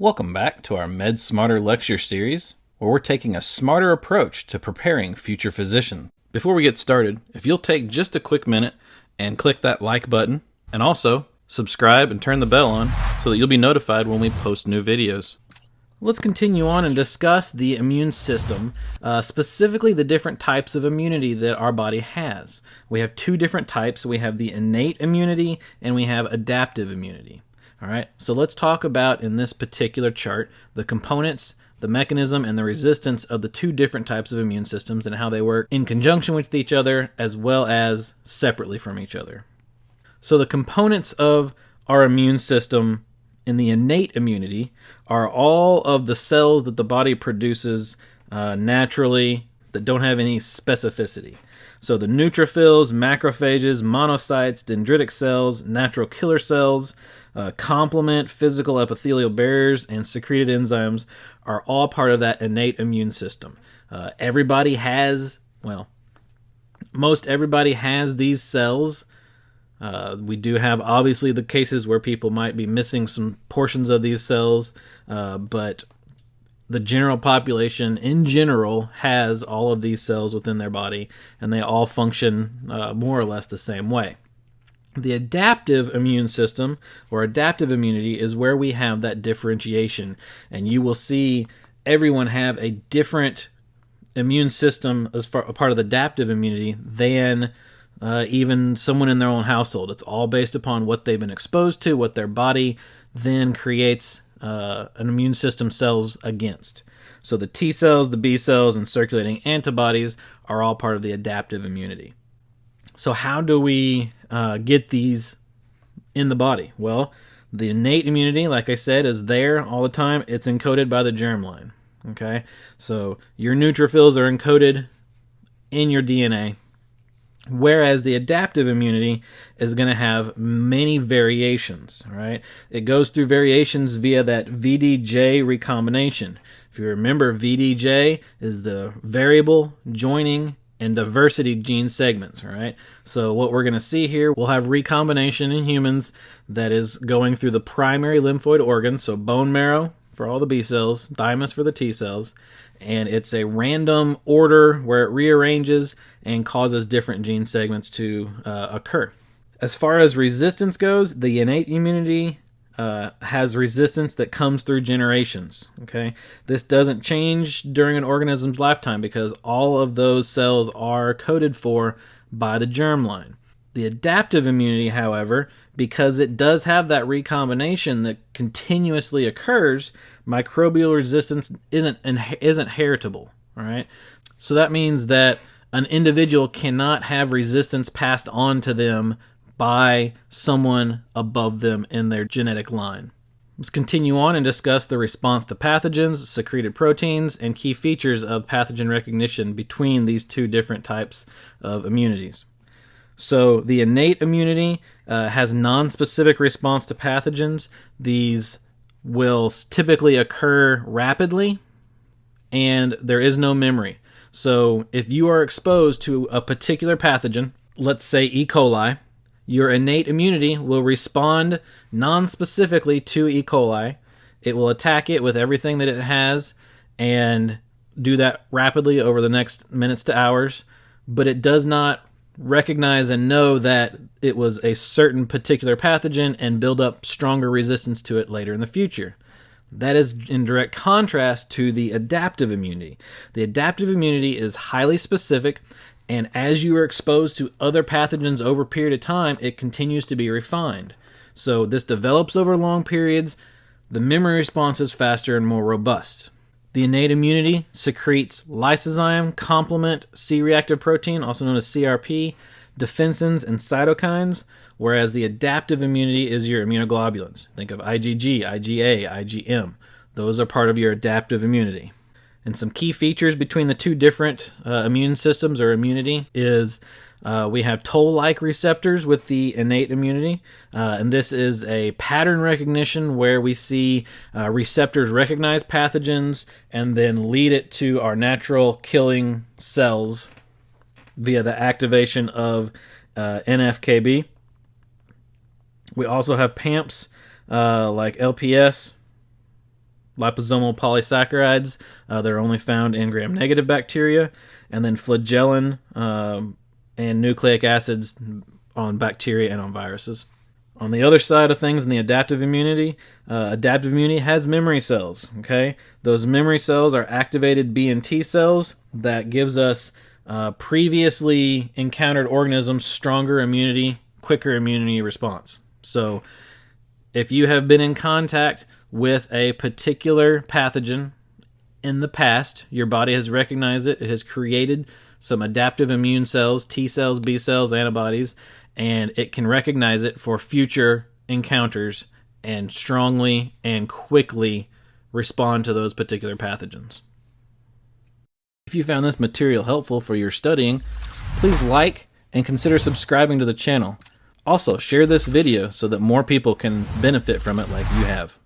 Welcome back to our Med Smarter lecture series, where we're taking a smarter approach to preparing future physicians. Before we get started, if you'll take just a quick minute and click that like button, and also subscribe and turn the bell on so that you'll be notified when we post new videos. Let's continue on and discuss the immune system, uh, specifically the different types of immunity that our body has. We have two different types. We have the innate immunity and we have adaptive immunity. All right, so let's talk about in this particular chart the components, the mechanism, and the resistance of the two different types of immune systems and how they work in conjunction with each other as well as separately from each other. So, the components of our immune system in the innate immunity are all of the cells that the body produces uh, naturally that don't have any specificity. So the neutrophils, macrophages, monocytes, dendritic cells, natural killer cells, uh, complement, physical epithelial barriers, and secreted enzymes are all part of that innate immune system. Uh, everybody has, well, most everybody has these cells. Uh, we do have obviously the cases where people might be missing some portions of these cells, uh, but the general population in general has all of these cells within their body and they all function uh, more or less the same way. The adaptive immune system or adaptive immunity is where we have that differentiation, and you will see everyone have a different immune system as far a part of the adaptive immunity than uh, even someone in their own household. It's all based upon what they've been exposed to, what their body then creates uh, an immune system cells against. So the T cells, the B cells, and circulating antibodies are all part of the adaptive immunity. So, how do we uh, get these in the body? Well, the innate immunity, like I said, is there all the time. It's encoded by the germline. Okay, so your neutrophils are encoded in your DNA Whereas the adaptive immunity is going to have many variations, right? It goes through variations via that VDJ recombination. If you remember, VDJ is the variable joining and diversity gene segments, right? So what we're going to see here, we'll have recombination in humans that is going through the primary lymphoid organs, so bone marrow for all the B cells, thymus for the T cells, and it's a random order where it rearranges and causes different gene segments to uh, occur. As far as resistance goes, the innate immunity uh, has resistance that comes through generations. Okay, this doesn't change during an organism's lifetime because all of those cells are coded for by the germline. The adaptive immunity, however, because it does have that recombination that continuously occurs, microbial resistance isn't isn't heritable. All right, so that means that an individual cannot have resistance passed on to them by someone above them in their genetic line. Let's continue on and discuss the response to pathogens, secreted proteins, and key features of pathogen recognition between these two different types of immunities. So, the innate immunity uh, has non-specific response to pathogens. These will typically occur rapidly, and there is no memory. So, if you are exposed to a particular pathogen, let's say E. coli, your innate immunity will respond non-specifically to E. coli. It will attack it with everything that it has and do that rapidly over the next minutes to hours, but it does not recognize and know that it was a certain particular pathogen and build up stronger resistance to it later in the future. That is in direct contrast to the adaptive immunity. The adaptive immunity is highly specific, and as you are exposed to other pathogens over a period of time, it continues to be refined. So this develops over long periods. The memory response is faster and more robust. The innate immunity secretes lysozyme, complement, C reactive protein, also known as CRP, defensins, and cytokines, whereas the adaptive immunity is your immunoglobulins. Think of IgG, IgA, IgM. Those are part of your adaptive immunity. And some key features between the two different uh, immune systems or immunity is uh, we have toll like receptors with the innate immunity, uh, and this is a pattern recognition where we see uh, receptors recognize pathogens and then lead it to our natural killing cells via the activation of uh, NFKB. We also have PAMPs uh, like LPS, liposomal polysaccharides. Uh, they're only found in gram negative bacteria. And then flagellin um, and nucleic acids on bacteria and on viruses. On the other side of things, in the adaptive immunity, uh, adaptive immunity has memory cells. Okay, those memory cells are activated B and T cells that gives us uh, previously encountered organisms stronger immunity, quicker immunity response. So, if you have been in contact with a particular pathogen in the past, your body has recognized it. It has created some adaptive immune cells, T cells, B cells, antibodies, and it can recognize it for future encounters and strongly and quickly respond to those particular pathogens. If you found this material helpful for your studying, please like and consider subscribing to the channel. Also, share this video so that more people can benefit from it like you have.